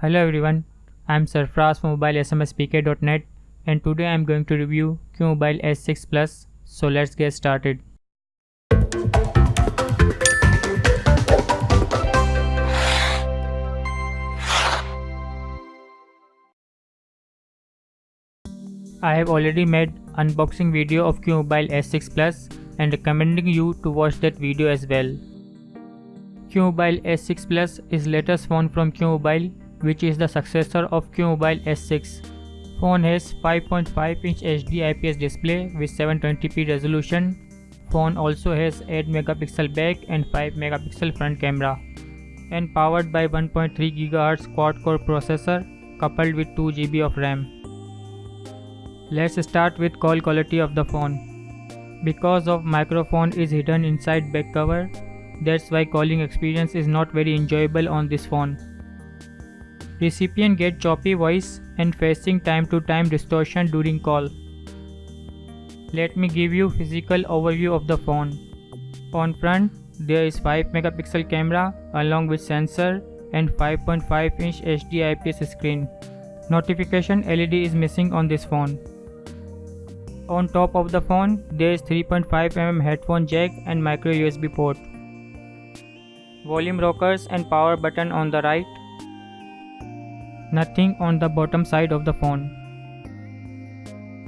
Hello everyone, I am Sarfraz from mobilesmspk.net and today I am going to review QMobile S6 Plus, so let's get started. I have already made unboxing video of QMobile S6 Plus and recommending you to watch that video as well. QMobile S6 Plus is latest phone from QMobile which is the successor of QMobile S6. Phone has 5.5 inch HD IPS display with 720p resolution. Phone also has 8 megapixel back and 5 megapixel front camera and powered by 1.3 GHz quad core processor coupled with 2 GB of RAM. Let's start with call quality of the phone. Because of microphone is hidden inside back cover, that's why calling experience is not very enjoyable on this phone. Recipient get choppy voice and facing time to time distortion during call. Let me give you physical overview of the phone. On front, there is 5 megapixel camera along with sensor and 5.5 inch HD IPS screen. Notification LED is missing on this phone. On top of the phone, there is 3.5mm headphone jack and micro USB port. Volume rockers and power button on the right Nothing on the bottom side of the phone.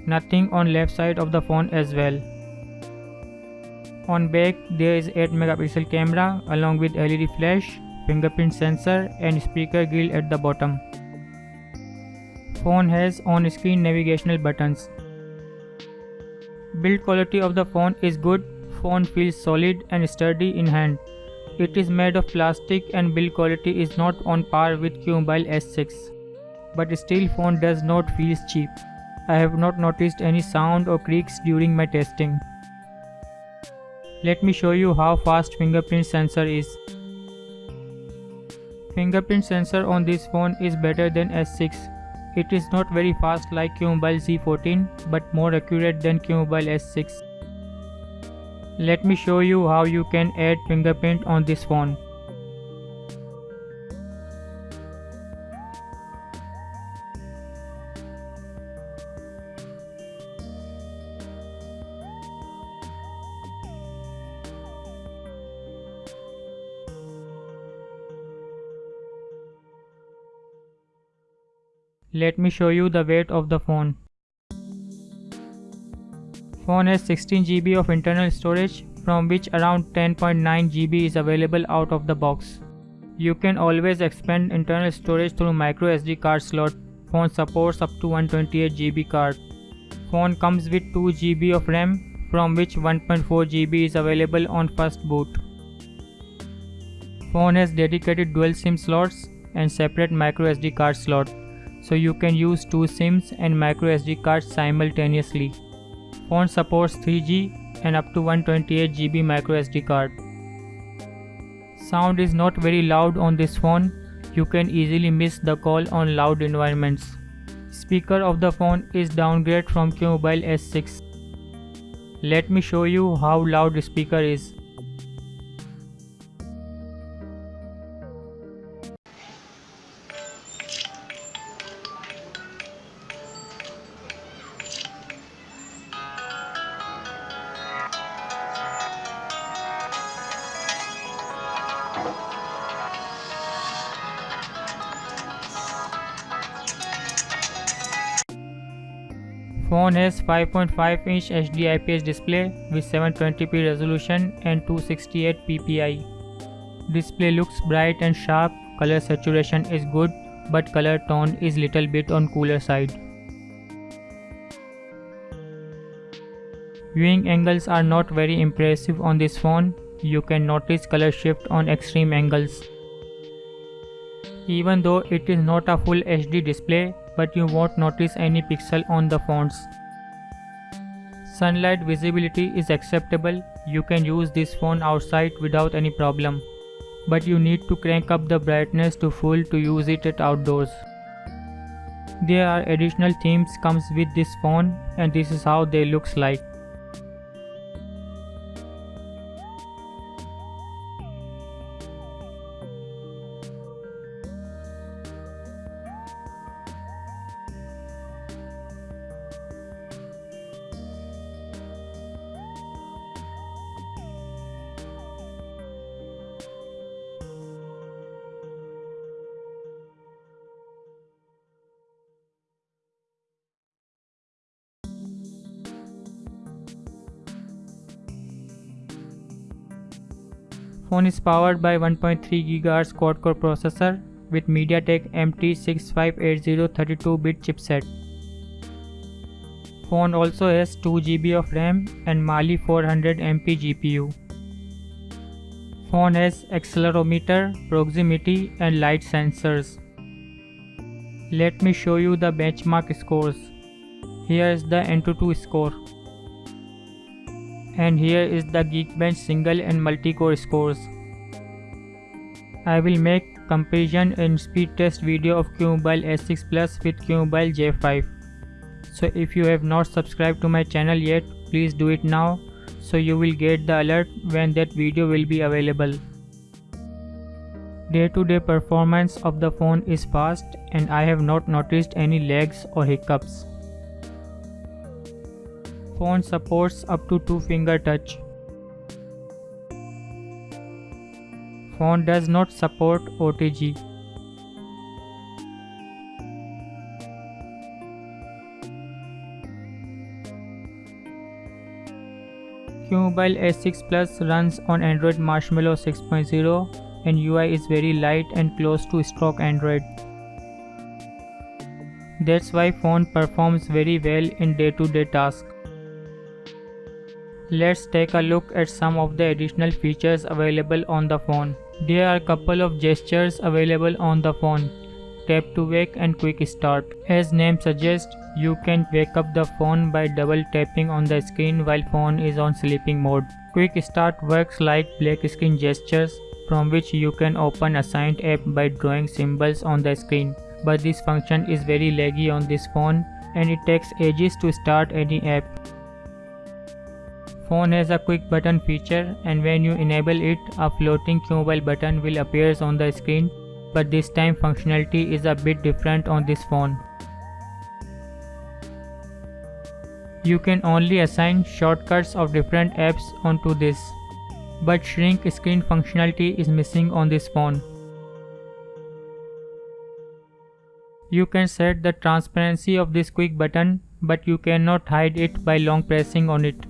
Nothing on left side of the phone as well. On back there is 8 megapixel camera along with LED flash, fingerprint sensor and speaker grill at the bottom. Phone has on-screen navigational buttons. Build quality of the phone is good, phone feels solid and sturdy in hand. It is made of plastic and build quality is not on par with QMobile S6. But still phone does not feel cheap. I have not noticed any sound or creaks during my testing. Let me show you how fast fingerprint sensor is. Fingerprint sensor on this phone is better than S6. It is not very fast like QMobile Z14 but more accurate than QMobile S6. Let me show you how you can add fingerprint on this phone. Let me show you the weight of the phone. Phone has 16 GB of internal storage from which around 10.9 GB is available out of the box. You can always expand internal storage through microSD card slot. Phone supports up to 128 GB card. Phone comes with 2 GB of RAM from which 1.4 GB is available on first boot. Phone has dedicated dual SIM slots and separate microSD card slot so you can use two SIMs and microSD cards simultaneously. Phone supports 3G and up to 128GB microSD card. Sound is not very loud on this phone, you can easily miss the call on loud environments. Speaker of the phone is downgrade from QMobile S6. Let me show you how loud speaker is. Phone has 5.5 inch HD IPS display with 720p resolution and 268 ppi. Display looks bright and sharp, color saturation is good but color tone is little bit on cooler side. Viewing angles are not very impressive on this phone, you can notice color shift on extreme angles. Even though it is not a full HD display, but you won't notice any pixel on the fonts. Sunlight visibility is acceptable, you can use this phone outside without any problem. But you need to crank up the brightness to full to use it at outdoors. There are additional themes comes with this phone and this is how they looks like. Phone is powered by 1.3 GHz quad-core processor with MediaTek MT6580 32-bit chipset. Phone also has 2 GB of RAM and Mali 400 MP GPU. Phone has accelerometer, proximity and light sensors. Let me show you the benchmark scores. Here is the Antutu score. And here is the Geekbench single and multi-core scores. I will make comparison and speed test video of QMobile S6 Plus with QMobile J5. So if you have not subscribed to my channel yet, please do it now so you will get the alert when that video will be available. Day-to-day -day performance of the phone is fast and I have not noticed any lags or hiccups. Phone supports up to 2 finger touch. Phone does not support OTG. QMobile S6 Plus runs on Android Marshmallow 6.0 and UI is very light and close to stock Android. That's why phone performs very well in day-to-day -day tasks. Let's take a look at some of the additional features available on the phone. There are a couple of gestures available on the phone. Tap to wake and quick start. As name suggests, you can wake up the phone by double tapping on the screen while phone is on sleeping mode. Quick start works like black screen gestures from which you can open assigned app by drawing symbols on the screen. But this function is very laggy on this phone and it takes ages to start any app. Phone has a quick button feature and when you enable it, a floating QMobile button will appear on the screen but this time functionality is a bit different on this phone. You can only assign shortcuts of different apps onto this, but shrink screen functionality is missing on this phone. You can set the transparency of this quick button, but you cannot hide it by long pressing on it.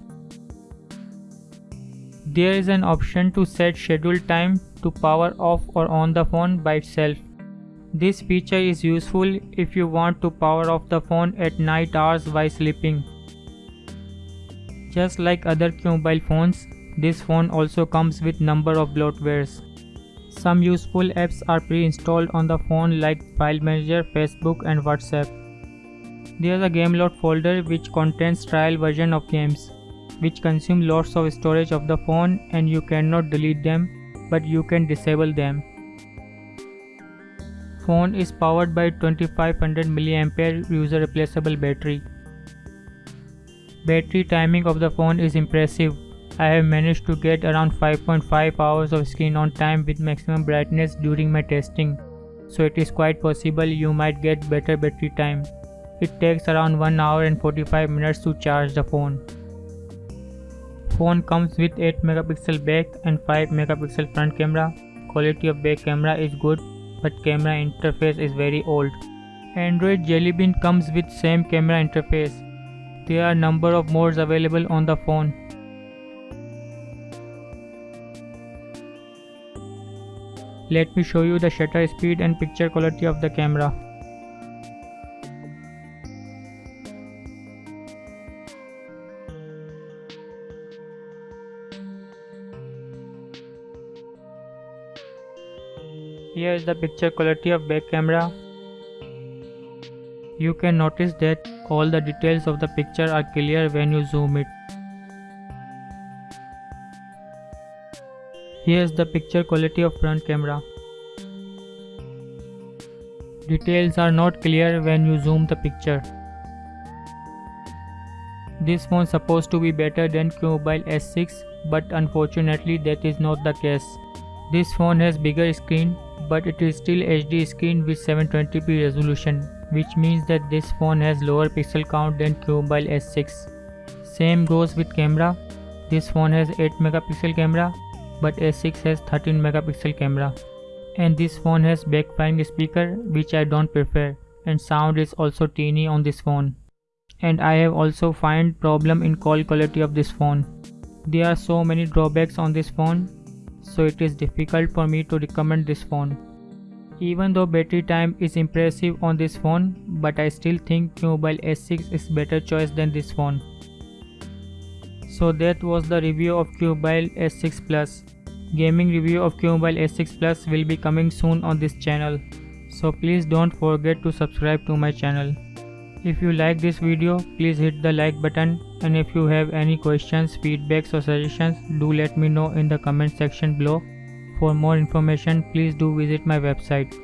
There is an option to set schedule time to power off or on the phone by itself. This feature is useful if you want to power off the phone at night hours while sleeping. Just like other mobile phones, this phone also comes with number of bloatwares. Some useful apps are pre-installed on the phone like File Manager, Facebook and WhatsApp. There is a game Gameloft folder which contains trial version of games, which consume lots of storage of the phone and you cannot delete them, but you can disable them. Phone is powered by 2500 mAh user replaceable battery. Battery timing of the phone is impressive. I have managed to get around 5.5 hours of screen on time with maximum brightness during my testing. So it is quite possible you might get better battery time. It takes around 1 hour and 45 minutes to charge the phone. Phone comes with 8 megapixel back and 5 megapixel front camera. Quality of back camera is good but camera interface is very old. Android Jelly Bean comes with same camera interface there are number of modes available on the phone. Let me show you the shutter speed and picture quality of the camera. Here is the picture quality of back camera. You can notice that all the details of the picture are clear when you zoom it. Here's the picture quality of front camera. Details are not clear when you zoom the picture. This phone supposed to be better than QMobile S6 but unfortunately that is not the case. This phone has bigger screen but it is still HD screen with 720p resolution which means that this phone has lower pixel count than QMobile S6. Same goes with camera. This phone has 8 megapixel camera but S6 has 13 megapixel camera. And this phone has backfiring speaker which I don't prefer and sound is also teeny on this phone. And I have also find problem in call quality of this phone. There are so many drawbacks on this phone so it is difficult for me to recommend this phone. Even though battery time is impressive on this phone, but I still think Qmobile S6 is better choice than this phone. So that was the review of Qmobile S6 Plus. Gaming review of Qmobile S6 Plus will be coming soon on this channel. So please don't forget to subscribe to my channel. If you like this video, please hit the like button and if you have any questions, feedbacks or suggestions, do let me know in the comment section below. For more information, please do visit my website.